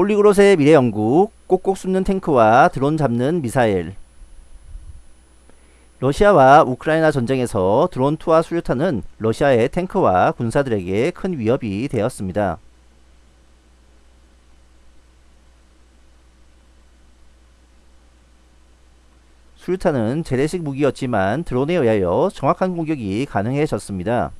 폴리그롯의 미래 연구, 꼭꼭 숨는 탱크와 드론 잡는 미사일. 러시아와 우크라이나 전쟁에서 드론2와 수류탄은 러시아의 탱크와 군사들에게 큰 위협이 되었습니다. 수류탄은 재래식 무기였지만 드론에 의하여 정확한 공격이 가능해졌습니다.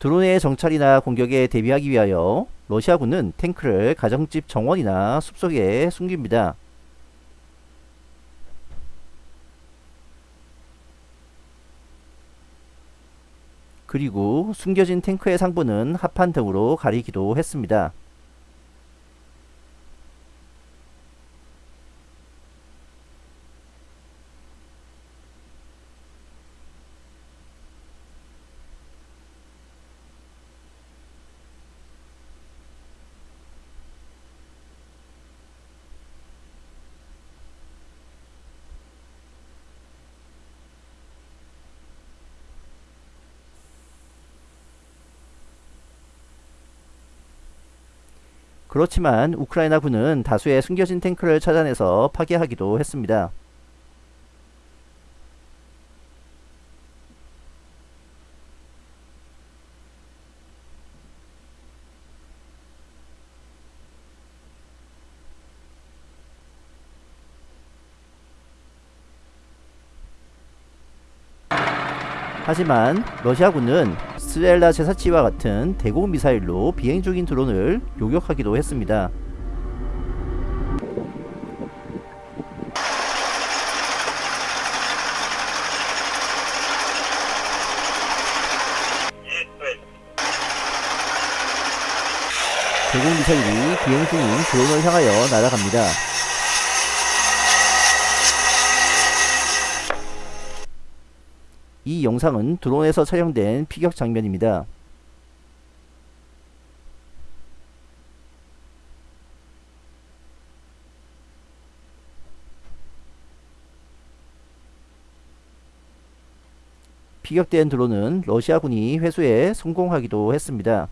드론의 정찰이나 공격에 대비하기 위하여 러시아군은 탱크를 가정집 정원이나 숲속에 숨깁니다. 그리고 숨겨진 탱크의 상부는 합판 등으로 가리기도 했습니다. 그렇지만 우크라이나 군은 다수의 숨겨진 탱크를 찾아내서 파괴하기도 했습니다. 하지만 러시아군은 스렐라 제사치와 같은 대공 미사일로 비행 중인 드론을 요격하기도 했습니다. 대공 미사일이 비행 중인 드론을 향하여 날아갑니다. 이 영상은 드론에서 촬영된 피격 장면입니다. 피격된 드론은 러시아군이 회수에 성공하기도 했습니다.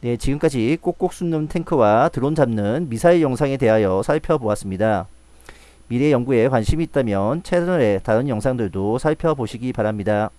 네, 지금까지 꼭꼭 숨는 탱크와 드론 잡는 미사일 영상에 대하여 살펴보았습니다. 미래 연구에 관심이 있다면 채널의 다른 영상들도 살펴보시기 바랍니다.